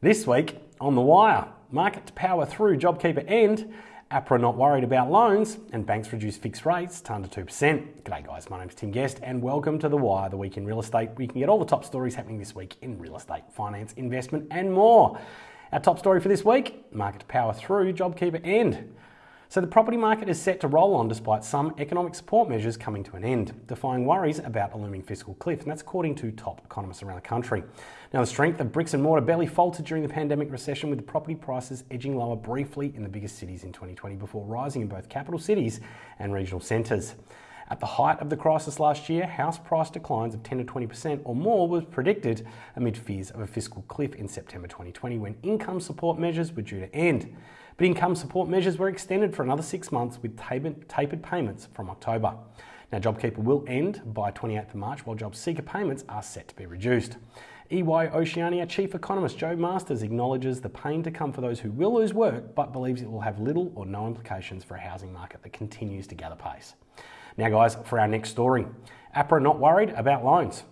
This week on The Wire, market to power through JobKeeper end, APRA not worried about loans, and banks reduce fixed rates down to under 2%. G'day guys, my name's Tim Guest and welcome to The Wire, the week in real estate. We can get all the top stories happening this week in real estate, finance, investment and more. Our top story for this week, market to power through JobKeeper end. So the property market is set to roll on despite some economic support measures coming to an end, defying worries about a looming fiscal cliff, and that's according to top economists around the country. Now, the strength of bricks and mortar barely faltered during the pandemic recession, with property prices edging lower briefly in the biggest cities in 2020 before rising in both capital cities and regional centres. At the height of the crisis last year, house price declines of 10 to 20% or more was predicted amid fears of a fiscal cliff in September 2020 when income support measures were due to end. But income support measures were extended for another six months with tapered payments from October. Now, JobKeeper will end by 28th of March, while JobSeeker payments are set to be reduced. EY Oceania Chief Economist Jo Masters acknowledges the pain to come for those who will lose work, but believes it will have little or no implications for a housing market that continues to gather pace. Now, guys, for our next story APRA not worried about loans.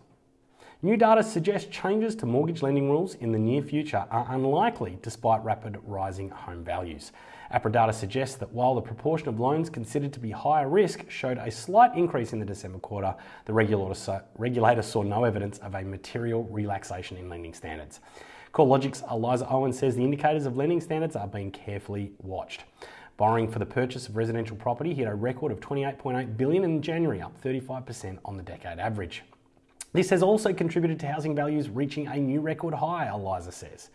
New data suggests changes to mortgage lending rules in the near future are unlikely despite rapid rising home values. APRA data suggests that while the proportion of loans considered to be higher risk showed a slight increase in the December quarter, the regulator saw no evidence of a material relaxation in lending standards. CoreLogic's Eliza Owen says the indicators of lending standards are being carefully watched. Borrowing for the purchase of residential property hit a record of 28.8 billion in January, up 35% on the decade average. This has also contributed to housing values reaching a new record high, Eliza says.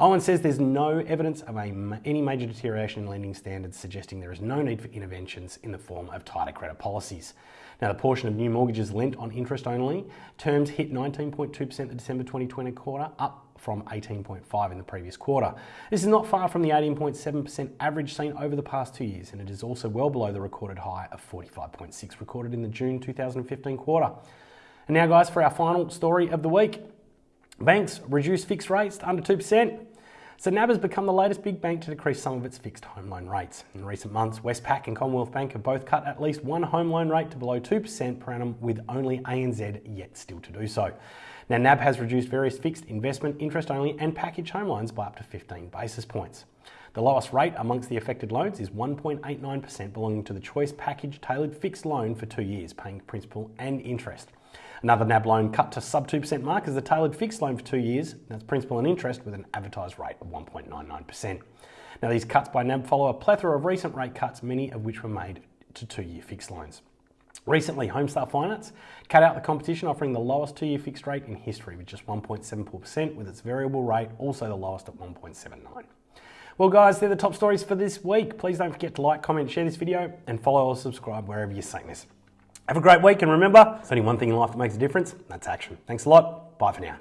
Owen says there's no evidence of a, any major deterioration in lending standards, suggesting there is no need for interventions in the form of tighter credit policies. Now, the portion of new mortgages lent on interest only terms hit 19.2% the December 2020 quarter, up from 18.5 in the previous quarter. This is not far from the 18.7% average seen over the past two years, and it is also well below the recorded high of 45.6 recorded in the June 2015 quarter. And now, guys, for our final story of the week. Banks reduce fixed rates to under 2%. So NAB has become the latest big bank to decrease some of its fixed home loan rates. In recent months, Westpac and Commonwealth Bank have both cut at least one home loan rate to below 2% per annum, with only ANZ yet still to do so. Now, NAB has reduced various fixed investment, interest only, and package home loans by up to 15 basis points. The lowest rate amongst the affected loans is 1.89%, belonging to the Choice Package Tailored Fixed Loan for two years, paying principal and interest. Another NAB loan cut to sub 2% mark is the tailored fixed loan for two years. That's principal and interest with an advertised rate of 1.99%. Now, these cuts by NAB follow a plethora of recent rate cuts, many of which were made to two year fixed loans. Recently, Homestar Finance cut out the competition, offering the lowest two year fixed rate in history with just 1.74%, with its variable rate also the lowest at 1.79. Well, guys, they're the top stories for this week. Please don't forget to like, comment, share this video, and follow or subscribe wherever you're seeing this. Have a great week, and remember, there's only one thing in life that makes a difference, that's action. Thanks a lot. Bye for now.